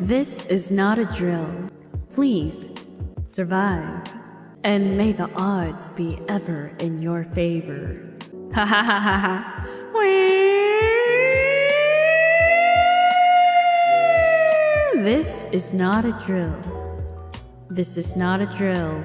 This is not a drill. Please survive. And may the odds be ever in your favor. Ha ha ha ha ha. This is not a drill. This is not a drill.